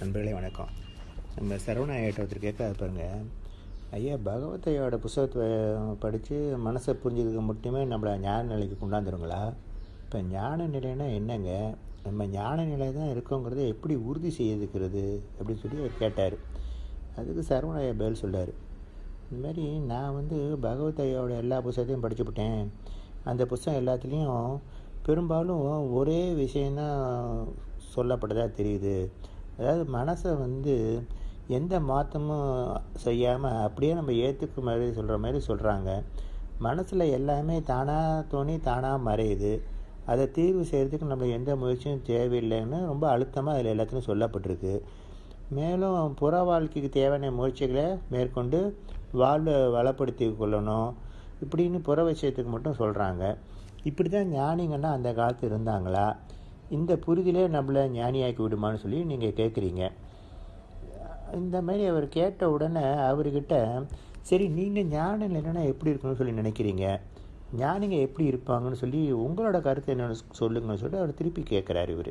நண்பர்களே வணக்கம். நம்ம சரவண ஐயாட்ட ஒருத்தர் கேட்க பாருங்க. ஐயா பகவத்தையோட புஸ்தகத்தை படித்து மனசை புரிஞ்சதுக்கு மட்டுமே நம்மளை ஞான நிலைக்கு கொண்டாந்துருங்களா? இப்போ ஞான நிலைன்னா என்னங்க? நம்ம ஞான நிலை தான் இருக்கோங்கிறத எப்படி உறுதி செய்துக்கிறது அப்படின்னு சொல்லி அவர் கேட்டார். அதுக்கு சரவண ஐயா பதில் சொல்றாரு. இந்த மாதிரி நான் வந்து பகவத் ஐயாவோட எல்லா புஸ்தகத்தையும் படிச்சுவிட்டேன் அந்த புஸ்தகம் எல்லாத்துலேயும் பெரும்பாலும் ஒரே விஷயந்தான் சொல்லப்பட்டதாக தெரியுது. அதாவது மனசை வந்து எந்த மாற்றமும் செய்யாமல் அப்படியே நம்ம ஏற்றுக்க மாதிரி சொல்கிற மாதிரி சொல்கிறாங்க மனசில் எல்லாமே தானாக தோணி தானாக மறையுது. அதை தீர்வு செய்கிறதுக்கு நம்ம எந்த முயற்சியும் தேவையில்லைன்னு ரொம்ப அழுத்தமாக அதில் எல்லாத்துலையும் சொல்லப்பட்டிருக்கு. மேலும் புற வாழ்க்கைக்கு தேவையான முயற்சிகளை மேற்கொண்டு வாழ்வை வளப்படுத்தி கொள்ளணும் இப்படின்னு புற விஷயத்துக்கு மட்டும் சொல்கிறாங்க இப்படி தான் ஞானிங்கன்னா அந்த காலத்து இருந்தாங்களா? இந்த புரிதலே நம்மளை ஞானியாக்கி விடுமான்னு சொல்லி நீங்கள் கேட்குறீங்க இந்த மாதிரி அவர் கேட்ட உடனே அவர்கிட்ட சரி நீங்கள் ஞானம் இல்லைன்னா எப்படி இருக்கணும்னு சொல்லி நினைக்கிறீங்க? ஞானிங்க எப்படி இருப்பாங்கன்னு சொல்லி உங்களோட கருத்து என்னென்னு சொல்லுங்கன்னு சொல்லிட்டு அவர் திருப்பி கேட்குறாரு இவர்.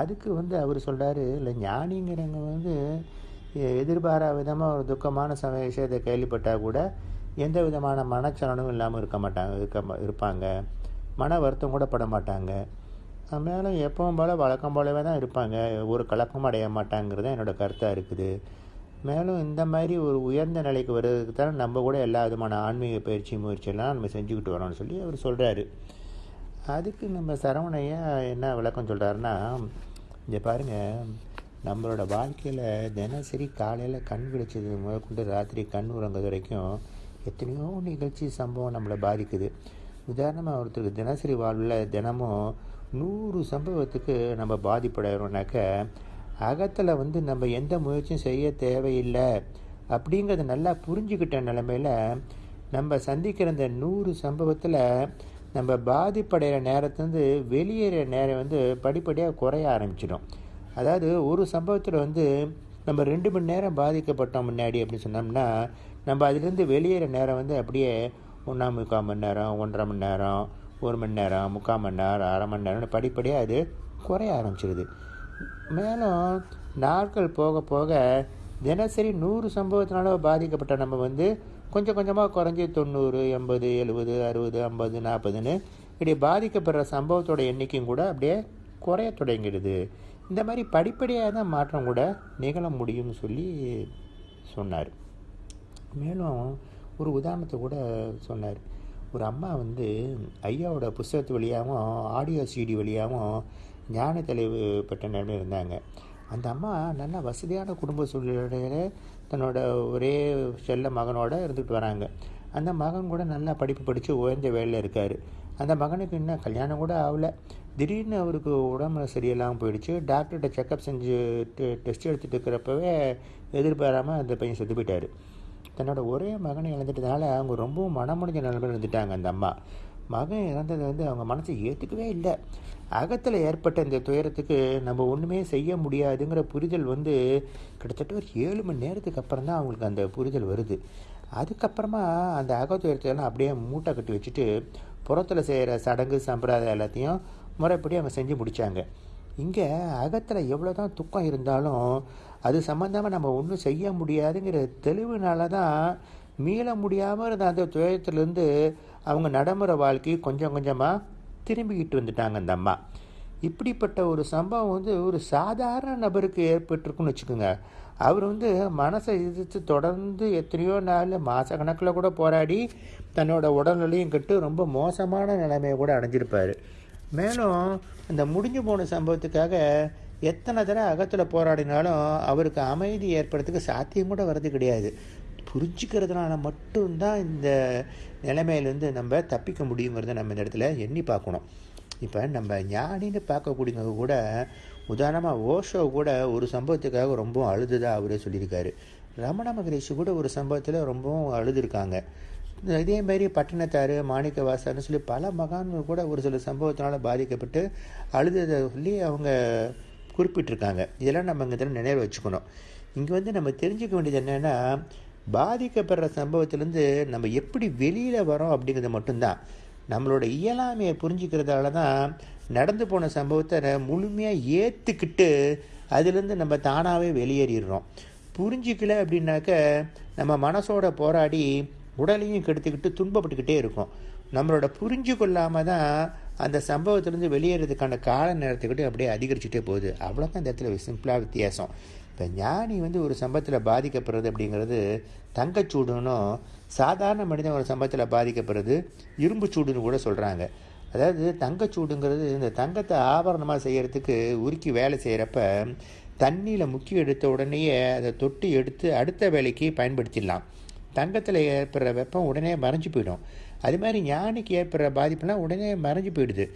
அதுக்கு வந்து அவர் சொல்கிறாரு இல்லை ஞானிங்கிறவங்க வந்து எதிர்பாரா விதமாக ஒரு துக்கமான சமய விஷயத்தை கேள்விப்பட்டால் கூட எந்த விதமான மனச்சலனமும் இல்லாமல் இருக்க மாட்டாங்க இருக்க இருப்பாங்க. மன வருத்தம் கூட பட மாட்டாங்க. மேலும் எப்பவும் போல் வழக்கம் போலவே தான் இருப்பாங்க. ஒரு கலக்கமும் அடைய மாட்டாங்கிறது தான் என்னோடய கருத்தாக இருக்குது. மேலும் இந்த மாதிரி ஒரு உயர்ந்த நிலைக்கு வர்றதுக்கு தான் நம்ம கூட எல்லா விதமான ஆன்மீக பயிற்சி முயற்சியெல்லாம் நம்ம செஞ்சுக்கிட்டு வரோம்னு சொல்லி அவர் சொல்கிறாரு அதுக்கு நம்ம சரவணையா என்ன விளக்கம் சொல்கிறாருன்னா இங்கே பாருங்கள் நம்மளோட வாழ்க்கையில் தினசரி காலையில் கண் விழிச்சது முதற்கொண்டு ராத்திரி கண் உறங்குறது வரைக்கும் எத்தனையோ நிகழ்ச்சி சம்பவம் நம்மளை பாதிக்குது. உதாரணமாக ஒருத்தருக்கு தினசரி வாழ்வில் தினமும் நூறு சம்பவத்துக்கு நம்ம பாதிப்படைகிறோம்னாக்க அகத்தில் வந்து நம்ம எந்த முயற்சியும் செய்ய தேவையில்லை அப்படிங்கிறத நல்லா புரிஞ்சுக்கிட்ட நிலமையில் நம்ம சந்திக்கிற இந்த நூறு சம்பவத்தில் நம்ம பாதிப்படைகிற நேரத்துலேருந்து வெளியேற நேரம் வந்து படிப்படியாக குறைய ஆரம்பிச்சிடும். அதாவது ஒரு சம்பவத்தில் வந்து நம்ம ரெண்டு மணி நேரம் பாதிக்கப்பட்டோம் முன்னாடி அப்படின்னு சொன்னோம்னா நம்ம அதுலேருந்து வெளியேற நேரம் வந்து அப்படியே ஒன்றாம் முக்கால் மணி நேரம் ஒன்றரை மணி நேரம் ஒரு மணி நேரம் முக்கால் மணி நேரம் அரை மணி நேரம்னு படிப்படியாக அது குறைய ஆரம்பிச்சிருது. மேலும் நாட்கள் போக போக தினசரி நூறு சம்பவத்தினால பாதிக்கப்பட்ட நம்ம வந்து கொஞ்சம் கொஞ்சமாக குறைஞ்சி தொண்ணூறு எண்பது எழுபது அறுபது ஐம்பது நாற்பதுன்னு இப்படி பாதிக்கப்படுற சம்பவத்தோட எண்ணிக்கையும் கூட அப்படியே குறைய தொடங்கிடுது. இந்த மாதிரி படிப்படியாக தான் மாற்றம் கூட நிகழ முடியும்னு சொல்லி சொன்னார். மேலும் ஒரு உதாரணத்தை கூட சொன்னார். ஒரு அம்மா வந்து ஐயாவோட புஸ்தகத்து வழியாகவும் ஆடியோ சிடி வழியாகவும் ஞான தெளிவு பெற்ற நிலைமை இருந்தாங்க. அந்த அம்மா நல்ல வசதியான குடும்ப சூழ்நிலையில் தன்னோட ஒரே செல்ல மகனோட இருந்துகிட்டு வராங்க. அந்த மகன் கூட நல்லா படிப்பு படித்து உயர்ந்த வேலையில் இருக்கார். அந்த மகனுக்கு இன்னும் கல்யாணம் கூட ஆகலை. திடீர்னு அவருக்கு உடம்புல சரியில்லாமல் போயிடுச்சு. டாக்டர்கிட்ட செக்கப் செஞ்சு டெஸ்ட் எடுத்துகிட்டு இருக்கிறப்பவே எதிர்பாராமல் அந்த பையன் செத்து போயிட்டார். தன்னோட ஒரே மகனை இழந்துட்டதுனால அவங்க ரொம்பவும் மனமுடிஞ்ச நிலைமையில் இருந்துட்டாங்க அந்த அம்மா. மகன் இறந்தது வந்து அவங்க மனசை ஏற்றுக்கவே இல்லை. அகத்தில் ஏற்பட்ட இந்த துயரத்துக்கு நம்ம ஒன்றுமே செய்ய முடியாதுங்கிற புரிதல் வந்து கிட்டத்தட்ட ஒரு ஏழு மணி நேரத்துக்கு அப்புறம் தான் அவங்களுக்கு அந்த புரிதல் வருது. அதுக்கப்புறமா அந்த அகத்துயரத்தையெல்லாம் அப்படியே மூட்டை கட்டி வச்சுட்டு புறத்தில் செய்கிற சடங்கு சம்பிரதாயம் எல்லாத்தையும் முறைப்படி அவங்க செஞ்சு முடித்தாங்க இங்கே அகத்தில் எவ்வளோ தான் துக்கம் இருந்தாலும் அது சம்மந்தமாக நம்ம ஒன்றும் செய்ய முடியாதுங்கிற தெளிவுனால தான் மீள முடியாமல் இருந்த அந்த துயரத்துலேருந்து அவங்க நடைமுறை வாழ்க்கை கொஞ்சம் கொஞ்சமாக திரும்பிக்கிட்டு வந்துட்டாங்க அந்த அம்மா. இப்படிப்பட்ட ஒரு சம்பவம் வந்து ஒரு சாதாரண நபருக்கு ஏற்பட்டிருக்குன்னு வச்சுக்கோங்க. அவர் வந்து மனசை எதிர்த்து தொடர்ந்து எத்தனையோ நாள் மாத கணக்கில் கூட போராடி தன்னோட உடல்நிலையும் கெட்டு ரொம்ப மோசமான நிலைமையை கூட அடைஞ்சிருப்பார். மேலும் அந்த முடிஞ்சு போன சம்பவத்துக்காக எத்தனை தடவை அகத்தில் போராடினாலும் அவருக்கு அமைதி ஏற்படுறதுக்கு சாத்தியம் கூட வர்றது கிடையாது. புரிஞ்சுக்கிறதுனால மட்டும்தான் இந்த நிலைமையிலேருந்து நம்ம தப்பிக்க முடியுங்கிறத நம்ம இந்த இடத்துல எண்ணி பார்க்கணும். இப்போ நம்ம ஞானின்னு பார்க்கக்கூடியவங்க கூட உதாரணமாக ஓஷோ கூட ஒரு சம்பவத்துக்காக ரொம்பவும் அழுதுதான் அவரே சொல்லியிருக்காரு. ரமண மகரிஷி கூட ஒரு சம்பவத்தில் ரொம்பவும் அழுதுருக்காங்க. இதே மாதிரி பட்டினத்தார் மாணிக்க சொல்லி பல மகான்கள் கூட ஒரு சில சம்பவத்தினால பாதிக்கப்பட்டு அழுததை சொல்லி அவங்க குறிப்பிட்டிருக்காங்க. இதெல்லாம் நம்ம இங்கே நினைவு வச்சுக்கணும். இங்கே வந்து நம்ம தெரிஞ்சுக்க வேண்டியது என்னென்னா பாதிக்கப்படுற சம்பவத்திலேருந்து நம்ம எப்படி வெளியில் வரோம் அப்படிங்கிறது மட்டும்தான். நம்மளோட இயலாமையை புரிஞ்சுக்கிறதால தான் நடந்து போன சம்பவத்தை முழுமையாக ஏற்றுக்கிட்டு அதுலேருந்து நம்ம தானாகவே வெளியேறிடுறோம். புரிஞ்சிக்கல அப்படின்னாக்க நம்ம மனசோட போராடி உடலையும் கெடுத்துக்கிட்டு துன்பப்பட்டுக்கிட்டே இருக்கும். நம்மளோட புரிஞ்சு கொள்ளாமல் தான் அந்த சம்பவத்திலேருந்து வெளியேறதுக்கான கால நேரத்துக்கிட்டு அப்படியே அதிகரிச்சுட்டே போகுது. அவ்வளோதான் இந்த இடத்துல சிம்பிளாக வித்தியாசம். இப்போ ஞானி வந்து ஒரு சம்பவத்தில் பாதிக்கப்படுறது அப்படிங்கிறது தங்கச்சூடுன்னும் சாதாரண மனிதன் ஒரு சம்பவத்தில் பாதிக்கப்படுறது இரும்பு சூடுன்னு கூட சொல்கிறாங்க அதாவது தங்கச்சூடுங்கிறது இந்த தங்கத்தை ஆபரணமாக செய்கிறதுக்கு உருக்கி வேலை செய்கிறப்ப தண்ணியில் முக்கி எடுத்த உடனேயே அதை தொட்டு எடுத்து அடுத்த வேலைக்கு பயன்படுத்திடலாம். தங்கத்தில் ஏற்படுற வெப்பம் உடனே மறைஞ்சு போயிடும். அது மாதிரி ஞானிக்கு ஏற்படுற பாதிப்புலாம் உடனே மறைஞ்சு போயிடுது.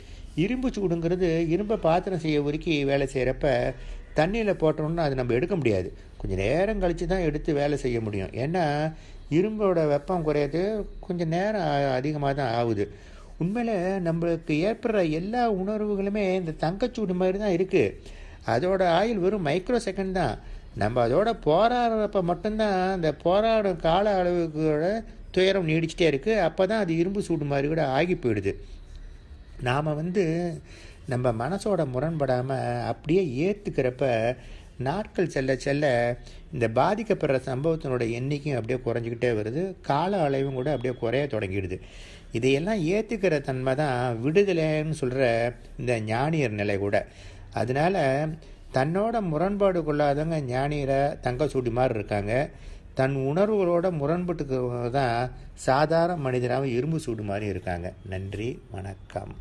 இரும்பு சூடுங்கிறது இரும்பை பாத்திரம் செய்ய உருக்கி வேலை செய்கிறப்ப தண்ணியில் போட்டோம்னா அது நம்ம எடுக்க முடியாது. கொஞ்சம் நேரம் கழித்து தான் எடுத்து வேலை செய்ய முடியும். ஏன்னா இரும்போட வெப்பம் குறையாது கொஞ்சம் நேரம் அதிகமாக தான் ஆகுது. உண்மையில் நம்மளுக்கு ஏற்படுற எல்லா உணர்வுகளுமே இந்த தங்கச்சூடு மாதிரி தான் இருக்குது அதோட ஆயுள் வெறும் மைக்ரோ செகண்ட் தான். நம்ம அதோட போராடுறப்ப மட்டும்தான் அந்த போராடும் கால அளவுக்கோட துயரம் நீடிச்சிட்டே இருக்குது அப்போ தான் அது இரும்பு சூடு மாதிரி கூட ஆகி போயிடுது. நாம் வந்து நம்ம மனசோட முரண்படாமல் அப்படியே ஏற்றுக்கிறப்ப நாட்கள் செல்ல செல்ல இந்த பாதிக்கப்படுற சம்பவத்தினோட எண்ணிக்கையும் அப்படியே குறைஞ்சிக்கிட்டே வருது. கால அளவும் கூட அப்படியே குறைய தொடங்கிடுது. இதையெல்லாம் ஏற்றுக்கிற தன்மை தான் விடுதலைன்னு சொல்கிற இந்த ஞானியர் நிலை கூட. அதனால் தன்னோட முரண்பாடு கொள்ளாதவங்க ஞானியில் தங்க சூடி மாதிரி இருக்காங்க. தன் உணர்வுகளோட முரண்பட்டுக்கிறவங்க தான் சாதாரண மனிதராகவும் இரும்பு சூடு மாதிரி இருக்காங்க. நன்றி வணக்கம்.